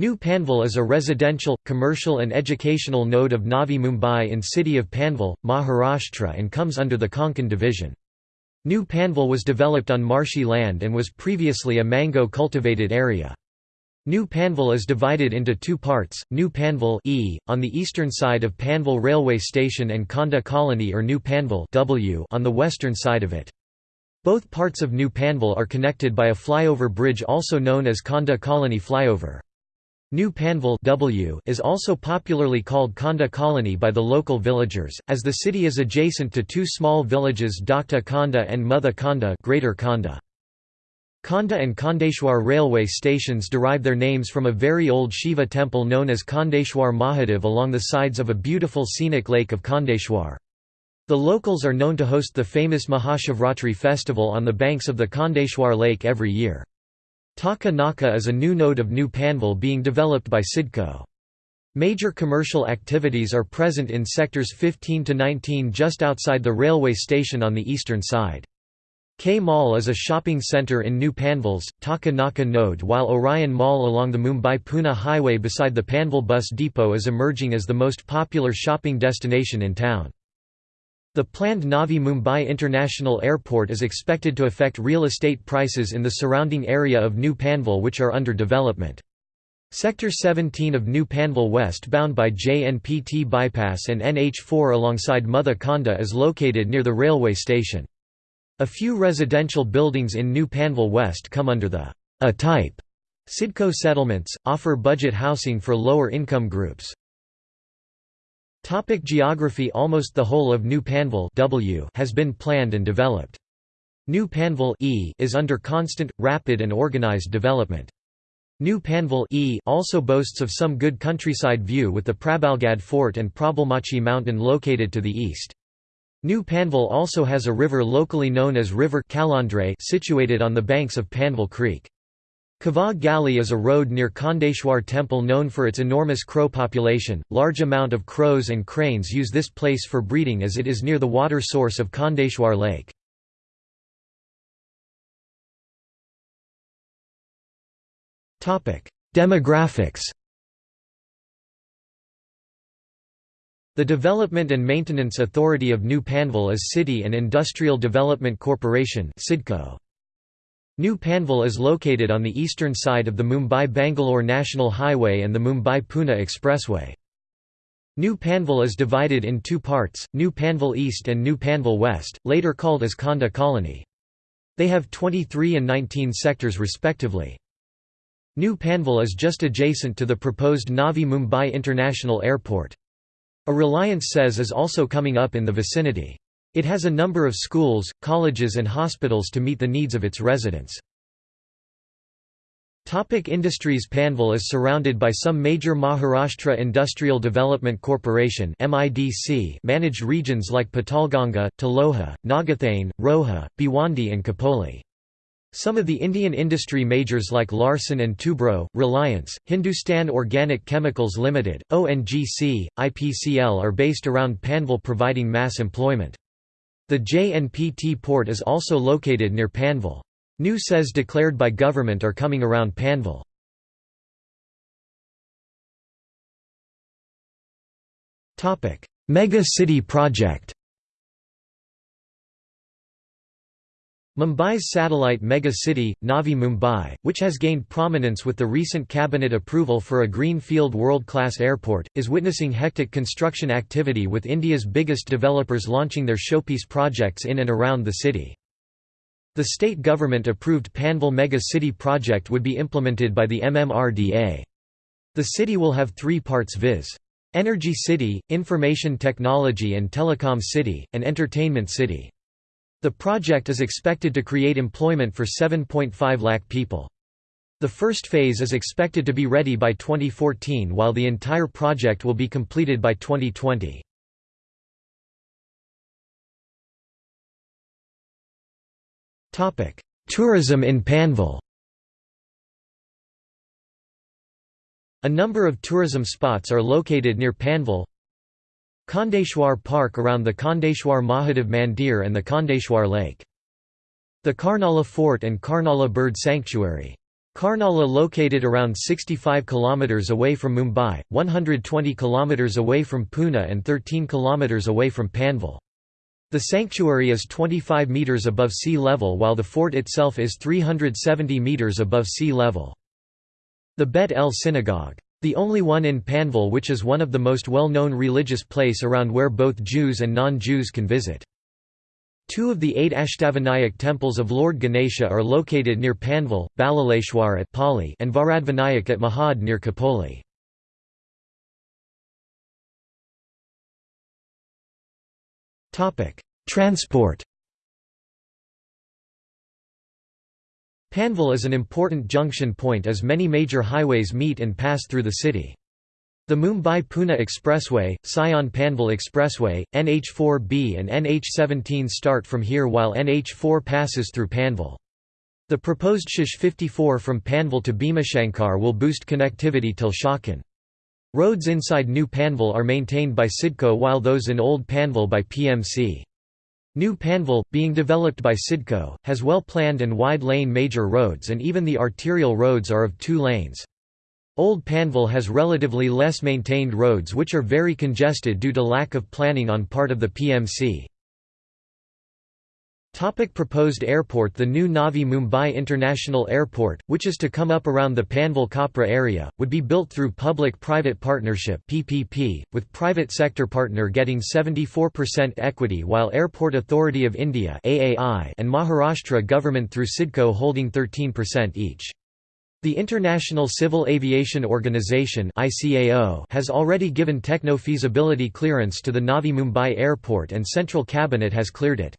New Panvel is a residential, commercial and educational node of Navi Mumbai in city of Panvel, Maharashtra and comes under the Konkan division. New Panvel was developed on marshy land and was previously a mango cultivated area. New Panvel is divided into two parts, New Panvel e, on the eastern side of Panvel railway station and Khanda Colony or New Panvel w on the western side of it. Both parts of New Panvel are connected by a flyover bridge also known as Khanda Colony flyover. New Panvel w is also popularly called Khanda Colony by the local villagers, as the city is adjacent to two small villages Dakta Khanda and Mutha Khanda Greater Khanda. Khanda and Khandeshwar railway stations derive their names from a very old Shiva temple known as Khandeshwar Mahadev along the sides of a beautiful scenic lake of Khandeshwar. The locals are known to host the famous Mahashivratri festival on the banks of the Khandeshwar lake every year. Taka Naka is a new node of New Panvel being developed by CIDCO. Major commercial activities are present in sectors 15 to 19 just outside the railway station on the eastern side. K Mall is a shopping centre in New Panvel's, Taka Naka node while Orion Mall along the Mumbai-Pune highway beside the Panvel bus depot is emerging as the most popular shopping destination in town. The planned Navi Mumbai International Airport is expected to affect real estate prices in the surrounding area of New Panvel which are under development. Sector 17 of New Panvel West bound by JNPT bypass and NH4 alongside Mother Khanda is located near the railway station. A few residential buildings in New Panvel West come under the A-type CIDCO settlements, offer budget housing for lower income groups. Topic geography Almost the whole of New Panvel w has been planned and developed. New Panvel e is under constant, rapid and organized development. New Panvel e also boasts of some good countryside view with the Prabalgad Fort and Prabalmachi Mountain located to the east. New Panvel also has a river locally known as River Kalandre situated on the banks of Panvel Creek. Kava Gali is a road near Khandeshwar temple known for its enormous crow population. Large amount of crows and cranes use this place for breeding as it is near the water source of Khandeshwar lake. Topic: Demographics. The Development and Maintenance Authority of New Panvel is City and Industrial Development Corporation (CIDCO). New Panvel is located on the eastern side of the Mumbai-Bangalore National Highway and the Mumbai-Pune Expressway. New Panvel is divided in two parts, New Panvel East and New Panvel West, later called as Khanda Colony. They have 23 and 19 sectors respectively. New Panvel is just adjacent to the proposed Navi Mumbai International Airport. A Reliance SEZ is also coming up in the vicinity. It has a number of schools, colleges and hospitals to meet the needs of its residents. Topic industries Panvel is surrounded by some major Maharashtra Industrial Development Corporation managed regions like Patalganga, Taloja, Nagothane, Roha, Bhiwandi and Khopoli. Some of the Indian industry majors like Larsen & Toubro, Reliance, Hindustan Organic Chemicals Limited, ONGC, IPCL are based around Panvel providing mass employment. The JNPT port is also located near Panvel. New SEZs declared by government are coming around Panvel. Mega City Project Mumbai's satellite mega city, Navi Mumbai, which has gained prominence with the recent cabinet approval for a greenfield world-class airport, is witnessing hectic construction activity with India's biggest developers launching their showpiece projects in and around the city. The state government-approved Panvel Mega City project would be implemented by the MMRDA. The city will have three parts viz. Energy City, Information Technology and Telecom City, and Entertainment City. The project is expected to create employment for 7.5 lakh people. The first phase is expected to be ready by 2014 while the entire project will be completed by 2020. Tourism in Panvel A number of tourism spots are located near Panvel Khandeshwar Park around the Khandeshwar Mahadev Mandir and the Khandeshwar Lake. The Karnala Fort and Karnala Bird Sanctuary. Karnala located around 65 km away from Mumbai, 120 km away from Pune and 13 km away from Panvel. The sanctuary is 25 metres above sea level while the fort itself is 370 metres above sea level. The Bet El Synagogue. The only one in Panvel which is one of the most well-known religious place around where both Jews and non-Jews can visit. Two of the eight Ashtavinayak temples of Lord Ganesha are located near Panvel, Ballaleshwar at Pali and Varadvinayak at Mahad near Khopoli. Transport Panvel is an important junction point as many major highways meet and pass through the city. The Mumbai-Pune Expressway, Sion-Panvel Expressway, NH4B and NH17 start from here while NH4 passes through Panvel. The proposed SH 54 from Panvel to Bhimashankar will boost connectivity till Chakan. Roads inside New Panvel are maintained by CIDCO while those in Old Panvel by PMC. New Panvel, being developed by CIDCO, has well-planned and wide-lane major roads and even the arterial roads are of two lanes. Old Panvel has relatively less maintained roads which are very congested due to lack of planning on part of the PMC. Topic proposed airport The new Navi Mumbai International Airport, which is to come up around the Panvel-Khapra area, would be built through Public-Private Partnership PPP, with private sector partner getting 74% equity while Airport Authority of India AAI and Maharashtra government through CIDCO holding 13% each. The International Civil Aviation Organization has already given techno-feasibility clearance to the Navi Mumbai Airport and Central Cabinet has cleared it.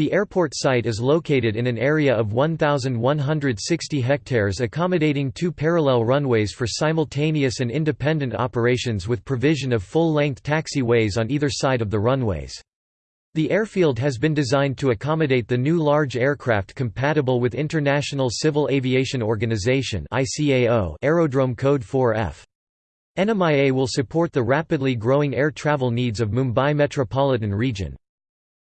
The airport site is located in an area of 1,160 hectares accommodating two parallel runways for simultaneous and independent operations with provision of full-length taxiways on either side of the runways. The airfield has been designed to accommodate the new large aircraft compatible with International Civil Aviation Organization Aerodrome Code 4F. NMIA will support the rapidly growing air travel needs of Mumbai metropolitan region.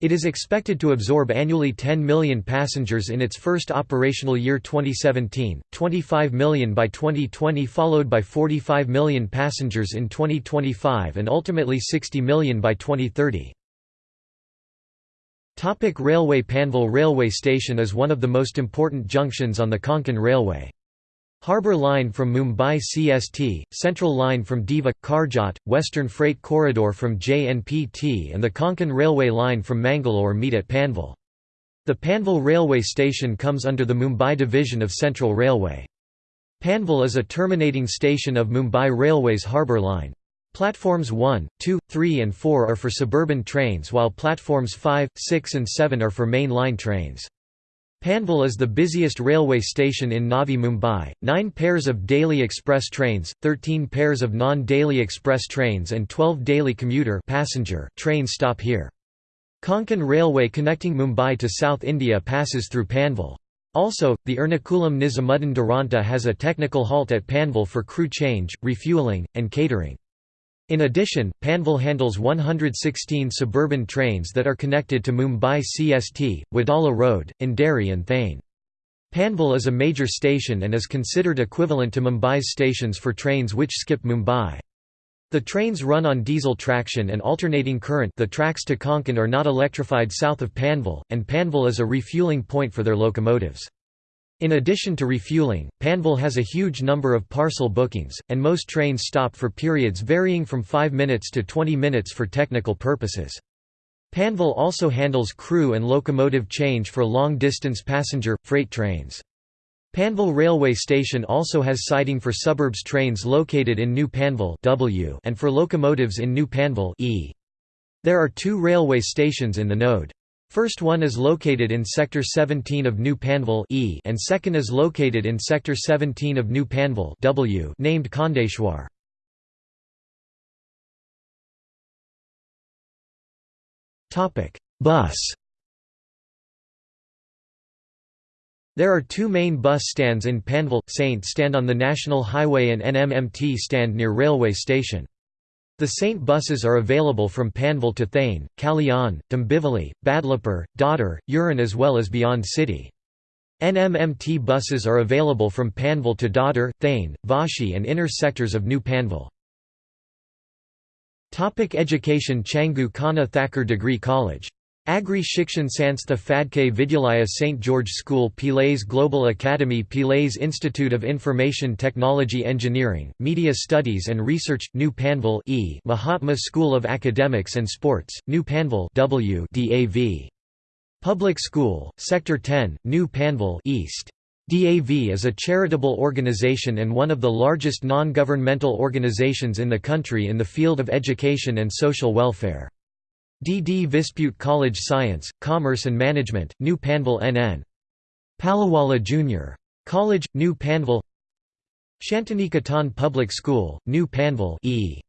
It is expected to absorb annually 10 million passengers in its first operational year 2017, 25 million by 2020 followed by 45 million passengers in 2025 and ultimately 60 million by 2030. Topic Railway Panvel Railway Station is one of the most important junctions on the Konkan Railway. Harbour Line from Mumbai CST, Central Line from Diva, Karjat, Western Freight Corridor from JNPT and the Konkan Railway Line from Mangalore meet at Panvel. The Panvel Railway Station comes under the Mumbai division of Central Railway. Panvel is a terminating station of Mumbai Railway's Harbour Line. Platforms 1, 2, 3 and 4 are for suburban trains while platforms 5, 6 and 7 are for main line trains. Panvel is the busiest railway station in Navi Mumbai, 9 pairs of daily express trains, 13 pairs of non-daily express trains and 12 daily commuter passenger trains stop here. Konkan Railway connecting Mumbai to South India passes through Panvel. Also, the Ernakulam Nizamuddin Duronto has a technical halt at Panvel for crew change, refuelling, and catering. In addition, Panvel handles 116 suburban trains that are connected to Mumbai CST, Wadala Road, Andheri and Thane. Panvel is a major station and is considered equivalent to Mumbai's stations for trains which skip Mumbai. The trains run on diesel traction and alternating current the tracks to Konkan are not electrified south of Panvel, and Panvel is a refueling point for their locomotives. In addition to refueling, Panvel has a huge number of parcel bookings, and most trains stop for periods varying from 5 minutes to 20 minutes for technical purposes. Panvel also handles crew and locomotive change for long-distance passenger, freight trains. Panvel Railway Station also has siding for suburbs trains located in New Panvel w and for locomotives in New Panvel e. There are two railway stations in the node. First one is located in Sector 17 of New Panvel e and second is located in Sector 17 of New Panvel w named Khandeshwar. Bus There are two main bus stands in Panvel, Saint stand on the National Highway and NMMT stand near railway station. The Saint buses are available from Panvel to Thane, Kalyan, Dombivli, Badlapur, Dadar, Uran as well as beyond city. NMMT buses are available from Panvel to Dadar, Thane, Vashi and inner sectors of New Panvel. Topic education Changu Kana Thakur Degree College. Agri Shikshan Sanstha Fadke Vidyalaya St. George School Pillais Global Academy Pillais Institute of Information Technology Engineering, Media Studies and Research, New Panvel e Mahatma School of Academics and Sports, New Panvel w DAV. Public School, Sector 10, New Panvel East. DAV is a charitable organization and one of the largest non-governmental organizations in the country in the field of education and social welfare. DD Vispute College Science, Commerce and Management, New Panvel NN. Palawala Junior. College, New Panvel Shantiniketan Public School, New Panvel E.